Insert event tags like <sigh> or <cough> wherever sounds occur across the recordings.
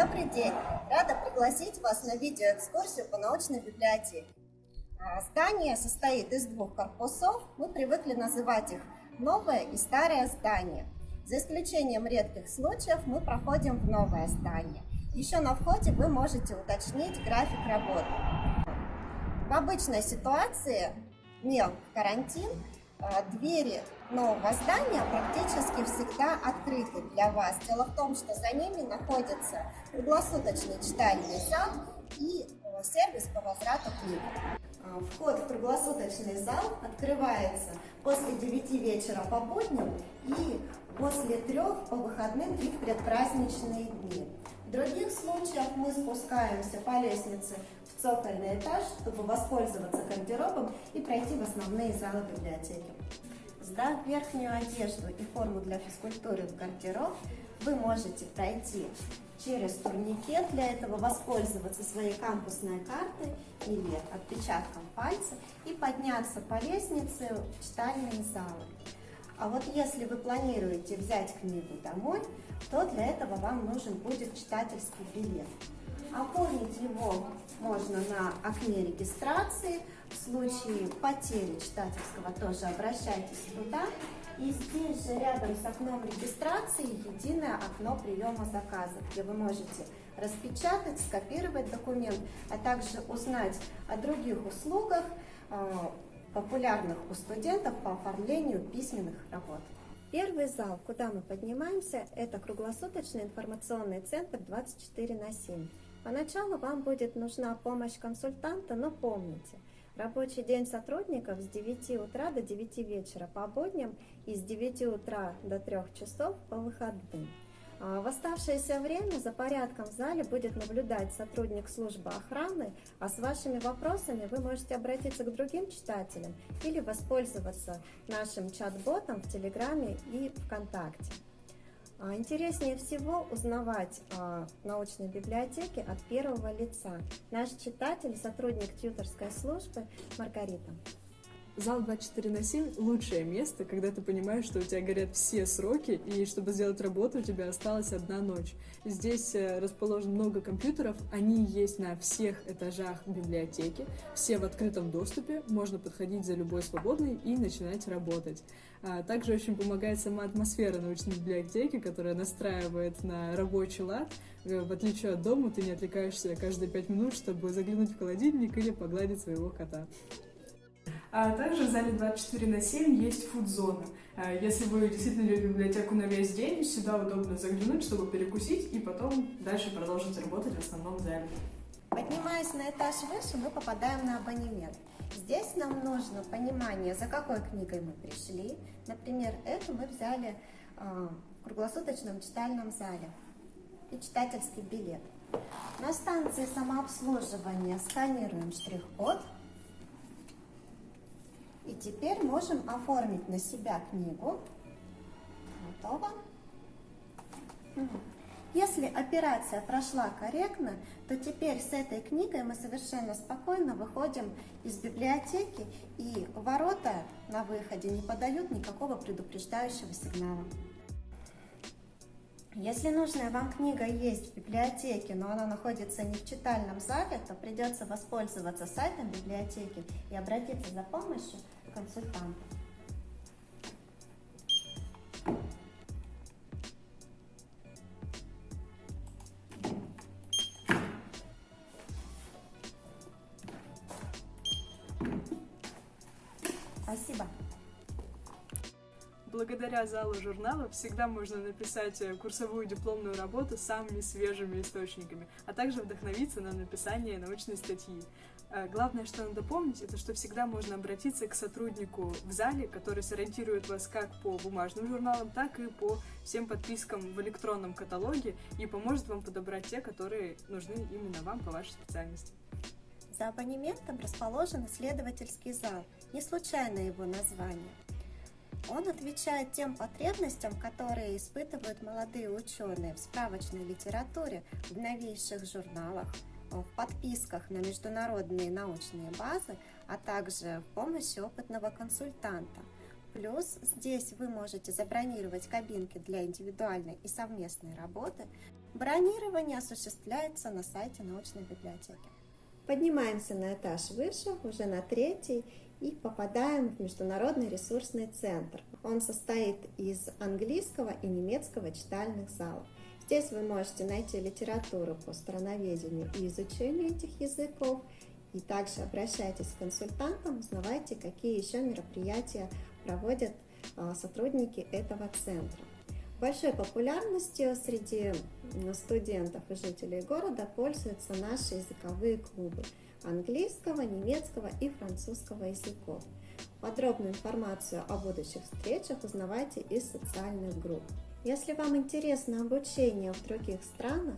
Добрый день! Рада пригласить вас на видеоэкскурсию по научной библиотеке. А, здание состоит из двух корпусов. Мы привыкли называть их новое и старое здание. За исключением редких случаев мы проходим в новое здание. Еще на входе вы можете уточнить график работы. В обычной ситуации, не карантин, а, двери нового здания практически всегда открыты для вас. Дело в том, что за ними находится круглосуточный читальный зал и э, сервис по возврату книг. А, вход в круглосуточный зал открывается после 9 вечера по будням и после 3 по выходным и в предпраздничные дни. В других случаях мы спускаемся по лестнице в цокольный этаж, чтобы воспользоваться гардеробом и пройти в основные залы библиотеки. Сдав верхнюю одежду и форму для физкультуры в гардероб, вы можете пройти через турникет, для этого воспользоваться своей кампусной картой или отпечатком пальца и подняться по лестнице в читальные залы. А вот если вы планируете взять книгу домой, то для этого вам нужен будет читательский билет. Оформить его можно на окне регистрации. В случае потери читательского тоже обращайтесь туда. И здесь же рядом с окном регистрации единое окно приема заказа, где вы можете распечатать, скопировать документ, а также узнать о других услугах, э, популярных у студентов по оформлению письменных работ. Первый зал, куда мы поднимаемся, это круглосуточный информационный центр 24 на 7. Поначалу вам будет нужна помощь консультанта, но помните, рабочий день сотрудников с 9 утра до 9 вечера по будням и с 9 утра до 3 часов по выходным. А в оставшееся время за порядком в зале будет наблюдать сотрудник службы охраны, а с вашими вопросами вы можете обратиться к другим читателям или воспользоваться нашим чат-ботом в Телеграме и ВКонтакте. А интереснее всего узнавать о научной библиотеке от первого лица. Наш читатель, сотрудник тьюторской службы Маргарита. Зал 24 на 7 – лучшее место, когда ты понимаешь, что у тебя горят все сроки, и чтобы сделать работу, у тебя осталась одна ночь. Здесь э, расположено много компьютеров, они есть на всех этажах библиотеки, все в открытом доступе, можно подходить за любой свободный и начинать работать. А также очень помогает сама атмосфера научной библиотеки, которая настраивает на рабочий лад. Э, в отличие от дома, ты не отвлекаешься каждые пять минут, чтобы заглянуть в холодильник или погладить своего кота. А также в зале 24 на 7 есть фуд-зона. А если вы действительно любите библиотеку на весь день, сюда удобно заглянуть, чтобы перекусить и потом дальше продолжить работать в основном зале. Поднимаясь на этаж выше, мы попадаем на абонемент. Здесь нам нужно понимание, за какой книгой мы пришли. Например, эту мы взяли э, в круглосуточном читальном зале и читательский билет. На станции самообслуживания сканируем штрих-код и теперь можем оформить на себя книгу. Готово. Если операция прошла корректно, то теперь с этой книгой мы совершенно спокойно выходим из библиотеки, и ворота на выходе не подают никакого предупреждающего сигнала. Если нужная вам книга есть в библиотеке, но она находится не в читальном зале, то придется воспользоваться сайтом библиотеки и обратиться за помощью консультанту. Спасибо. Благодаря залу журналов всегда можно написать э, курсовую дипломную работу самыми свежими источниками, а также вдохновиться на написание научной статьи. Э, главное, что надо помнить, это что всегда можно обратиться к сотруднику в зале, который сориентирует вас как по бумажным журналам, так и по всем подпискам в электронном каталоге и поможет вам подобрать те, которые нужны именно вам по вашей специальности. За абонементом расположен исследовательский зал, не случайно его название. Он отвечает тем потребностям, которые испытывают молодые ученые в справочной литературе, в новейших журналах, в подписках на международные научные базы, а также в помощи опытного консультанта. плюс. Здесь вы можете забронировать кабинки для индивидуальной и совместной работы. Бронирование осуществляется на сайте научной библиотеки. Поднимаемся на этаж выше, уже на третий, и попадаем в Международный ресурсный центр. Он состоит из английского и немецкого читальных залов. Здесь вы можете найти литературу по страноведению и изучению этих языков, и также обращайтесь к консультантам, узнавайте, какие еще мероприятия проводят а, сотрудники этого центра. Большой популярностью среди студентов и жителей города пользуются наши языковые клубы английского, немецкого и французского языков. Подробную информацию о будущих встречах узнавайте из социальных групп. Если вам интересно обучение в других странах,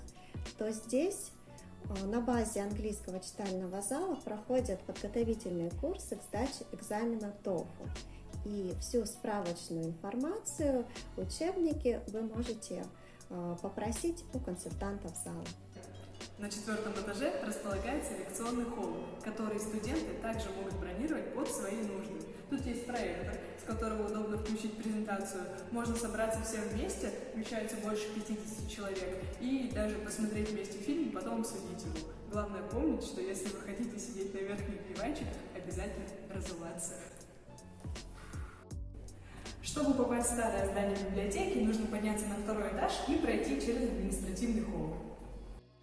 то здесь а, на базе английского читального зала проходят подготовительные курсы к сдаче экзамена TOEFL и всю справочную информацию, учебники вы можете а, попросить у консультантов зала. На четвертом этаже располагается лекционный холл, который студенты также могут бронировать под свои нужды. Тут есть проектор, с которого удобно включить презентацию. Можно собраться все вместе, вмещается больше 50 человек, и даже посмотреть вместе фильм, потом обсудить его. Главное помнить, что если вы хотите сидеть на верхних диванчиках, обязательно разуваться. Чтобы попасть в старое здание библиотеки, нужно подняться на второй этаж и пройти через административный холл.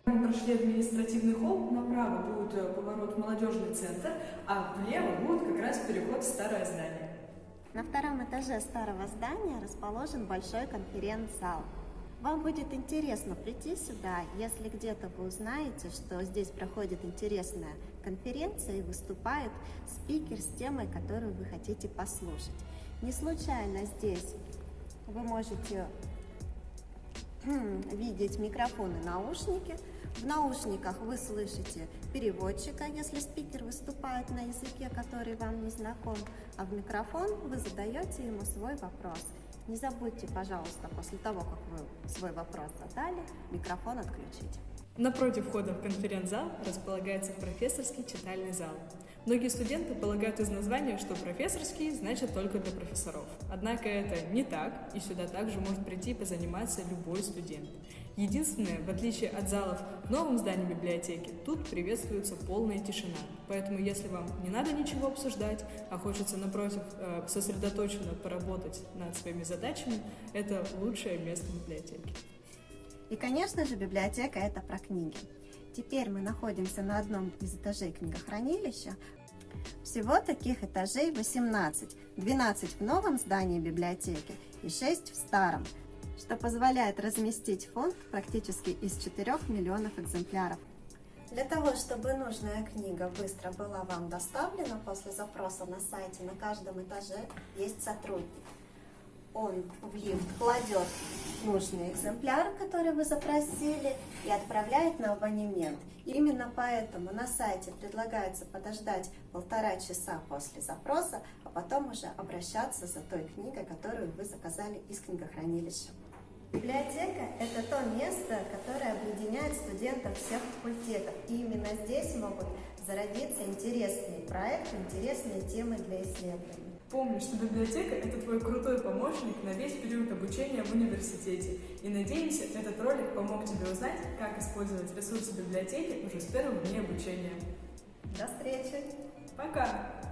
Мы прошли административный холл, направо будет э, поворот в молодежный центр, а влево будет как раз переход в старое здание. На втором этаже старого здания расположен большой конференц-зал. Вам будет интересно прийти сюда, если где-то вы узнаете, что здесь проходит интересная конференция и выступает спикер с темой, которую вы хотите послушать. Не случайно здесь вы можете <clears throat> видеть микрофоны, наушники. В наушниках вы слышите переводчика, если спикер выступает на языке, который вам не знаком, а в микрофон вы задаете ему свой вопрос. Не забудьте, пожалуйста, после того, как вы свой вопрос задали, микрофон отключить. Напротив входа в конференц-зал располагается профессорский читальный зал. Многие студенты полагают из названия, что профессорский значит только для профессоров. Однако это не так, и сюда также может прийти позаниматься любой студент. Единственное, в отличие от залов в новом здании библиотеки, тут приветствуется полная тишина. Поэтому если вам не надо ничего обсуждать, а хочется, напротив, э, сосредоточенно поработать над своими задачами, это лучшее место библиотеки. И, конечно же, библиотека – это про книги. Теперь мы находимся на одном из этажей книгохранилища. Всего таких этажей 18, 12 в новом здании библиотеки и 6 в старом, что позволяет разместить фонд практически из 4 миллионов экземпляров. Для того, чтобы нужная книга быстро была вам доставлена после запроса на сайте, на каждом этаже есть сотрудник он в лифт кладет нужный экземпляр, который вы запросили, и отправляет на абонемент. Именно поэтому на сайте предлагается подождать полтора часа после запроса, а потом уже обращаться за той книгой, которую вы заказали из книгохранилища. Библиотека – это то место, которое объединяет студентов всех факультетов. И именно здесь могут зародиться интересные проекты, интересные темы для исследований. Помни, что библиотека – это твой крутой помощник на весь период обучения в университете. И надеемся, этот ролик помог тебе узнать, как использовать ресурсы библиотеки уже с первых дней обучения. До встречи! Пока!